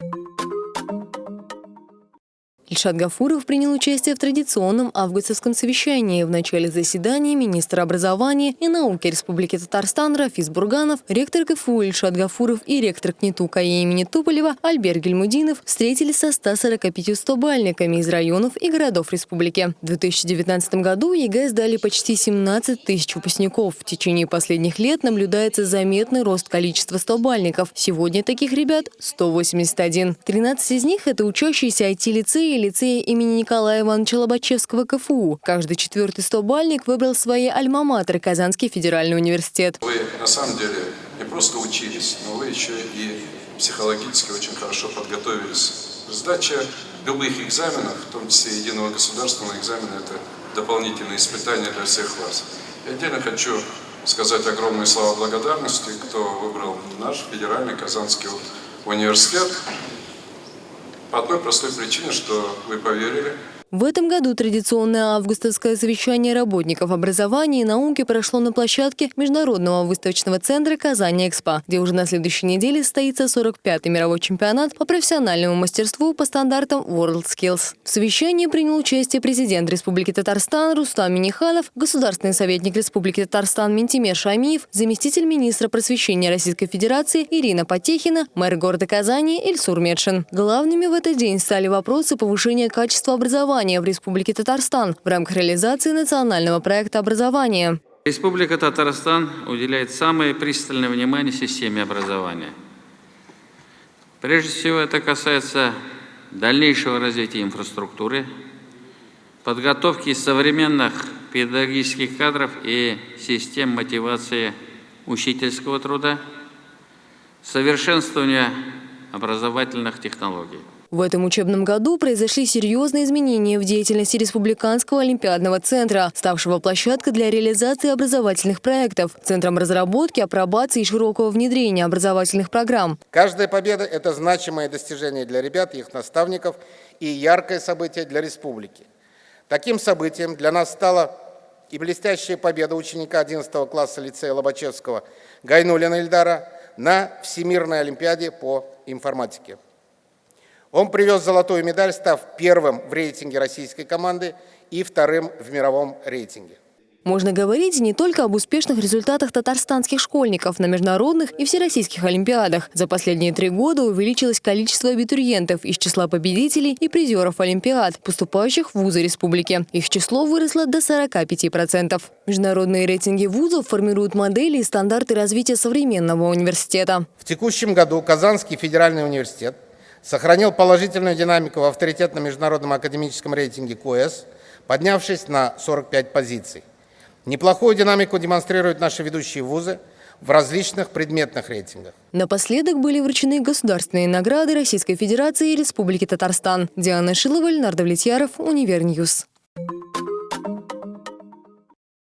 you Ильшат Гафуров принял участие в традиционном августовском совещании. В начале заседания министр образования и науки Республики Татарстан Рафис Бурганов, ректор КФУ Ильшат Гафуров и ректор КНИТУ-КАИ имени Туполева Альберт Гильмутдинов встретились со 145 стобальниками из районов и городов республики. В 2019 году ЕГЭ сдали почти 17 тысяч выпускников. В течение последних лет наблюдается заметный рост количества стобальников. Сегодня таких ребят 181. 13 из них – это учащиеся IT-лицея и лицея имени Николая Ивановича Лобачевского КФУ. Каждый четвертый стобальник выбрал своей альма-матер Казанский федеральный университет. Вы на самом деле не просто учились, но вы еще и психологически очень хорошо подготовились. Сдача любых экзаменов, в том числе единого государственного экзамена, это дополнительные испытания для всех вас. Я отдельно хочу сказать огромные слова благодарности, кто выбрал наш федеральный Казанский университет. По одной простой причине, что вы поверили. В этом году традиционное августовское совещание работников образования и науки прошло на площадке Международного выставочного центра «Казань-Экспо», где уже на следующей неделе состоится 45-й мировой чемпионат по профессиональному мастерству по стандартам WorldSkills. В совещании принял участие президент Республики Татарстан Рустам Миниханов, государственный советник Республики Татарстан Ментимер Шамиев, заместитель министра просвещения Российской Федерации Ирина Потехина, мэр города Казани Ильсур Медшин. Главными в этот день стали вопросы повышения качества образования образования в Республике Татарстан в рамках реализации национального проекта образования. Республика Татарстан уделяет самое пристальное внимание системе образования. Прежде всего это касается дальнейшего развития инфраструктуры, подготовки современных педагогических кадров и систем мотивации учительского труда, совершенствования образовательных технологий. В этом учебном году произошли серьезные изменения в деятельности Республиканского олимпиадного центра, ставшего площадкой для реализации образовательных проектов, центром разработки, апробации и широкого внедрения образовательных программ. Каждая победа – это значимое достижение для ребят их наставников и яркое событие для республики. Таким событием для нас стала и блестящая победа ученика 11 класса лицея Лобачевского Гайнулина Ильдара на Всемирной олимпиаде по информатике. Он привез золотую медаль, став первым в рейтинге российской команды и вторым в мировом рейтинге. Можно говорить не только об успешных результатах татарстанских школьников на международных и всероссийских олимпиадах. За последние три года увеличилось количество абитуриентов из числа победителей и призеров олимпиад, поступающих в вузы республики. Их число выросло до 45%. Международные рейтинги вузов формируют модели и стандарты развития современного университета. В текущем году Казанский федеральный университет сохранил положительную динамику в авторитетном международном академическом рейтинге QS, поднявшись на 45 позиций. Неплохую динамику демонстрируют наши ведущие вузы в различных предметных рейтингах. Напоследок были вручены государственные награды Российской Федерации и Республики Татарстан. Диана Шилова, Леонард Влетьяров, Univer News.